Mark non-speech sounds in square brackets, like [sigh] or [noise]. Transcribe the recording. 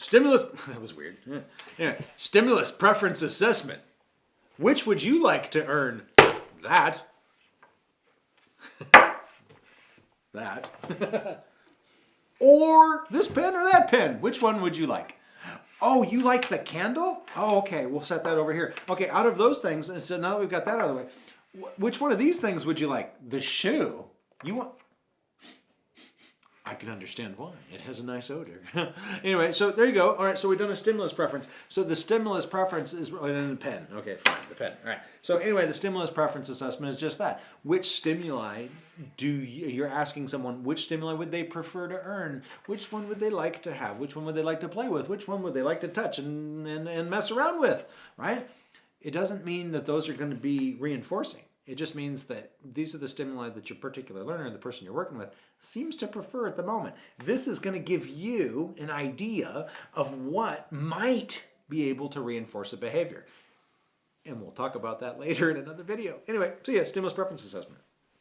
Stimulus, [laughs] that was weird. Yeah. Yeah. Stimulus preference assessment. Which would you like to earn? That. [laughs] that. [laughs] or this pen or that pen. Which one would you like? Oh, you like the candle? Oh, okay. We'll set that over here. Okay, out of those things, and so now that we've got that out of the way, which one of these things would you like? The shoe? You want? I can understand why. It has a nice odor. [laughs] anyway, so there you go. All right, so we've done a stimulus preference. So the stimulus preference is oh, and the pen. Okay, fine, the pen. All right. So anyway, the stimulus preference assessment is just that. Which stimuli do you, you're asking someone which stimuli would they prefer to earn? Which one would they like to have? Which one would they like to play with? Which one would they like to touch and, and, and mess around with? Right? It doesn't mean that those are going to be reinforcing. It just means that these are the stimuli that your particular learner, the person you're working with, seems to prefer at the moment. This is going to give you an idea of what might be able to reinforce a behavior. And we'll talk about that [laughs] later in another video. Anyway, see ya, stimulus preference assessment.